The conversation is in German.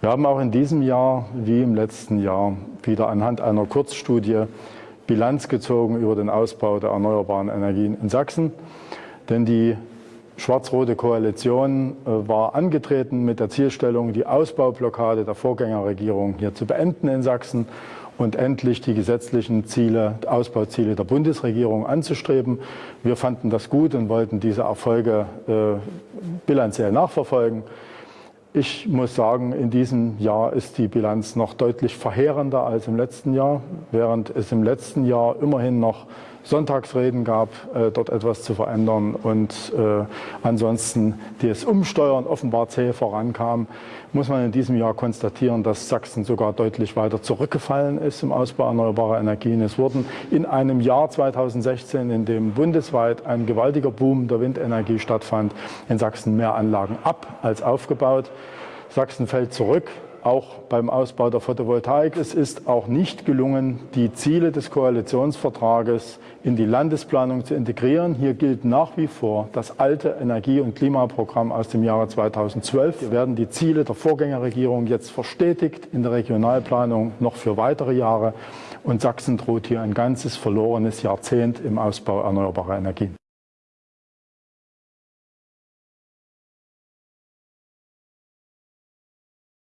Wir haben auch in diesem Jahr, wie im letzten Jahr, wieder anhand einer Kurzstudie Bilanz gezogen über den Ausbau der erneuerbaren Energien in Sachsen. Denn die schwarz-rote Koalition äh, war angetreten mit der Zielstellung, die Ausbaublockade der Vorgängerregierung hier zu beenden in Sachsen und endlich die gesetzlichen Ziele, Ausbauziele der Bundesregierung anzustreben. Wir fanden das gut und wollten diese Erfolge äh, bilanziell nachverfolgen. Ich muss sagen, in diesem Jahr ist die Bilanz noch deutlich verheerender als im letzten Jahr, während es im letzten Jahr immerhin noch Sonntagsreden gab, äh, dort etwas zu verändern und äh, ansonsten das Umsteuern offenbar zäh vorankam, muss man in diesem Jahr konstatieren, dass Sachsen sogar deutlich weiter zurückgefallen ist im Ausbau erneuerbarer Energien. Es wurden in einem Jahr 2016, in dem bundesweit ein gewaltiger Boom der Windenergie stattfand, in Sachsen mehr Anlagen ab als aufgebaut. Sachsen fällt zurück auch beim Ausbau der Photovoltaik. Es ist auch nicht gelungen, die Ziele des Koalitionsvertrages in die Landesplanung zu integrieren. Hier gilt nach wie vor das alte Energie- und Klimaprogramm aus dem Jahre 2012. Hier werden die Ziele der Vorgängerregierung jetzt verstetigt in der Regionalplanung noch für weitere Jahre. Und Sachsen droht hier ein ganzes verlorenes Jahrzehnt im Ausbau erneuerbarer Energien.